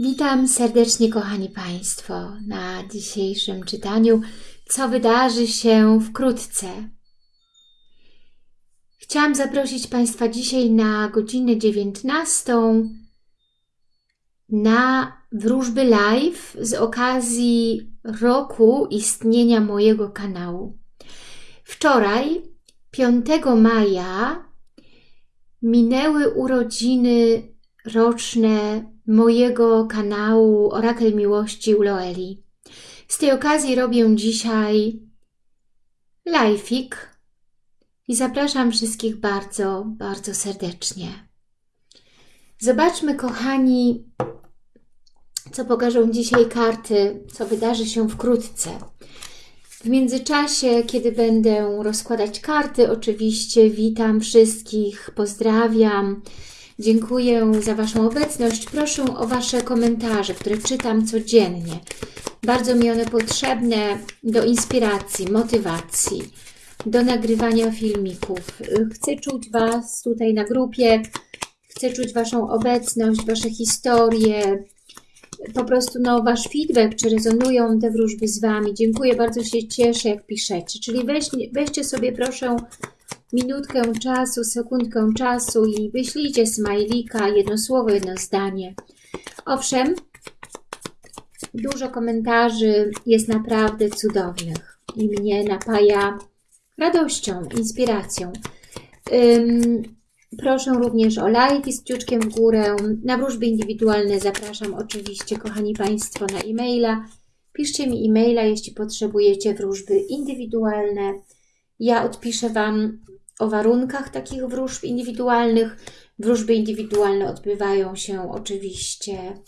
Witam serdecznie, kochani Państwo, na dzisiejszym czytaniu, co wydarzy się wkrótce. Chciałam zaprosić Państwa dzisiaj na godzinę 19 na wróżby live z okazji roku istnienia mojego kanału. Wczoraj, 5 maja, minęły urodziny roczne mojego kanału Orakel Miłości u Loeli. Z tej okazji robię dzisiaj live'ik i zapraszam wszystkich bardzo, bardzo serdecznie. Zobaczmy, kochani, co pokażą dzisiaj karty, co wydarzy się wkrótce. W międzyczasie, kiedy będę rozkładać karty, oczywiście witam wszystkich, pozdrawiam, Dziękuję za Waszą obecność. Proszę o Wasze komentarze, które czytam codziennie. Bardzo mi one potrzebne do inspiracji, motywacji, do nagrywania filmików. Chcę czuć Was tutaj na grupie, chcę czuć Waszą obecność, Wasze historie, po prostu no, Wasz feedback, czy rezonują te wróżby z Wami. Dziękuję, bardzo się cieszę, jak piszecie. Czyli weź, weźcie sobie proszę minutkę czasu, sekundkę czasu i wyślijcie smajlika, jedno słowo, jedno zdanie. Owszem, dużo komentarzy jest naprawdę cudownych i mnie napaja radością, inspiracją. Proszę również o lajki z kciuczkiem w górę. Na wróżby indywidualne zapraszam oczywiście, kochani Państwo, na e-maila. Piszcie mi e-maila, jeśli potrzebujecie wróżby indywidualne. Ja odpiszę Wam o warunkach takich wróżb indywidualnych. Wróżby indywidualne odbywają się oczywiście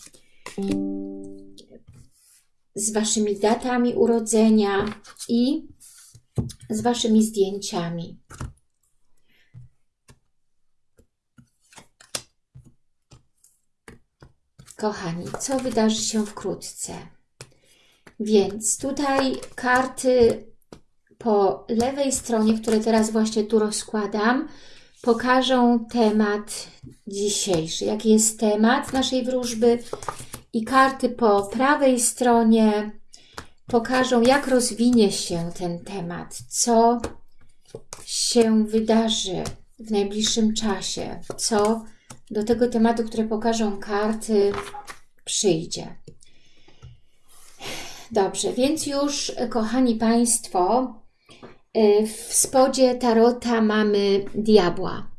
z Waszymi datami urodzenia i z Waszymi zdjęciami. Kochani, co wydarzy się wkrótce? Więc tutaj karty po lewej stronie, które teraz właśnie tu rozkładam, pokażą temat dzisiejszy. Jaki jest temat naszej wróżby i karty po prawej stronie pokażą, jak rozwinie się ten temat, co się wydarzy w najbliższym czasie, co do tego tematu, które pokażą karty, przyjdzie. Dobrze, więc już, kochani Państwo, w spodzie tarota mamy diabła.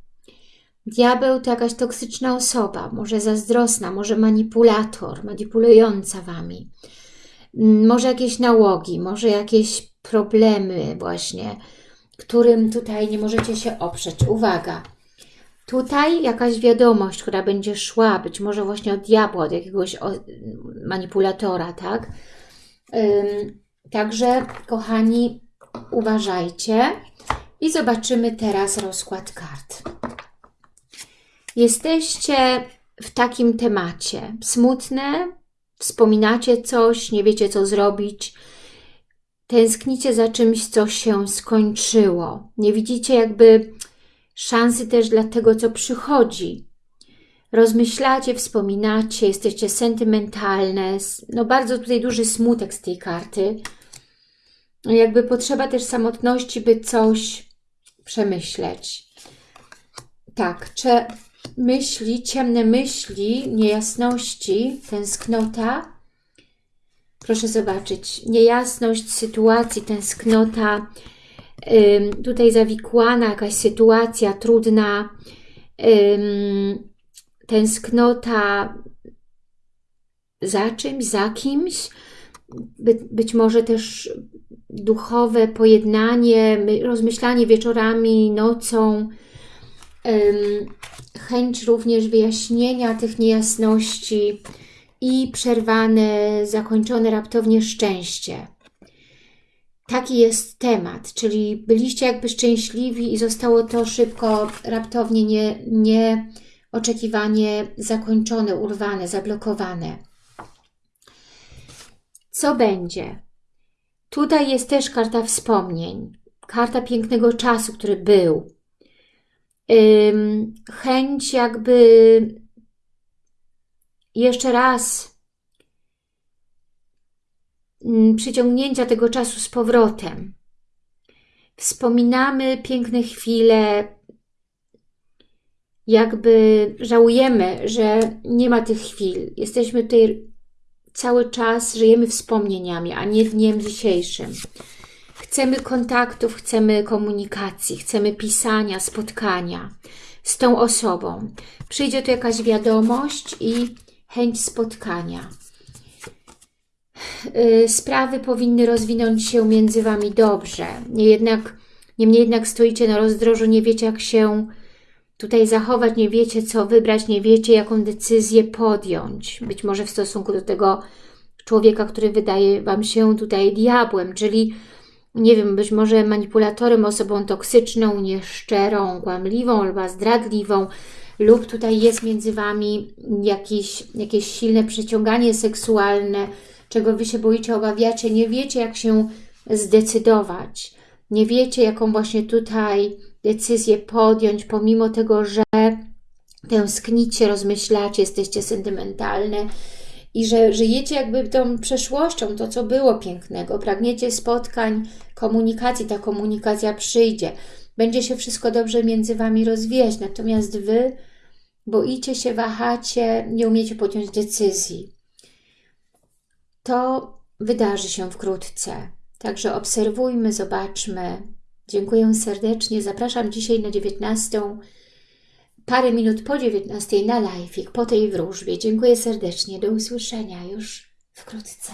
Diabeł to jakaś toksyczna osoba, może zazdrosna, może manipulator, manipulująca Wami. Mm, może jakieś nałogi, może jakieś problemy właśnie, którym tutaj nie możecie się oprzeć. Uwaga! Tutaj jakaś wiadomość, która będzie szła, być może właśnie od diabła, od jakiegoś manipulatora, tak? Także, kochani, uważajcie i zobaczymy teraz rozkład kart. Jesteście w takim temacie. Smutne, wspominacie coś, nie wiecie co zrobić, tęsknicie za czymś, co się skończyło. Nie widzicie jakby szansy też dla tego, co przychodzi. Rozmyślacie, wspominacie, jesteście sentymentalne. No bardzo tutaj duży smutek z tej karty jakby potrzeba też samotności, by coś przemyśleć. Tak, czy myśli, ciemne myśli, niejasności, tęsknota. Proszę zobaczyć, niejasność sytuacji, tęsknota, tutaj zawikłana jakaś sytuacja trudna, tęsknota za czymś, za kimś, by, być może też duchowe pojednanie, rozmyślanie wieczorami, nocą, chęć również wyjaśnienia tych niejasności i przerwane, zakończone raptownie szczęście. Taki jest temat, czyli byliście jakby szczęśliwi i zostało to szybko, raptownie, nie, nieoczekiwanie zakończone, urwane, zablokowane. Co będzie? Tutaj jest też karta wspomnień, karta pięknego czasu, który był. Chęć jakby jeszcze raz mm, przyciągnięcia tego czasu z powrotem. Wspominamy piękne chwile, jakby żałujemy, że nie ma tych chwil. Jesteśmy tutaj cały czas, żyjemy wspomnieniami, a nie dniem dzisiejszym. Chcemy kontaktów, chcemy komunikacji, chcemy pisania, spotkania z tą osobą. Przyjdzie tu jakaś wiadomość i chęć spotkania. Y, sprawy powinny rozwinąć się między Wami dobrze. Nie jednak, niemniej jednak stoicie na rozdrożu, nie wiecie jak się tutaj zachować, nie wiecie co wybrać, nie wiecie jaką decyzję podjąć. Być może w stosunku do tego człowieka, który wydaje Wam się tutaj diabłem, czyli nie wiem, być może manipulatorem, osobą toksyczną, nieszczerą, kłamliwą albo zdradliwą, lub tutaj jest między Wami jakieś, jakieś silne przyciąganie seksualne, czego Wy się boicie, obawiacie, nie wiecie jak się zdecydować, nie wiecie jaką właśnie tutaj decyzję podjąć, pomimo tego, że tęsknicie, rozmyślacie, jesteście sentymentalne, i że żyjecie jakby tą przeszłością, to co było pięknego, pragniecie spotkań, komunikacji, ta komunikacja przyjdzie, będzie się wszystko dobrze między Wami rozwijać, natomiast Wy boicie się, wahacie, nie umiecie podjąć decyzji. To wydarzy się wkrótce, także obserwujmy, zobaczmy. Dziękuję serdecznie, zapraszam dzisiaj na 19 parę minut po 19 na live, po tej wróżbie. Dziękuję serdecznie, do usłyszenia już wkrótce.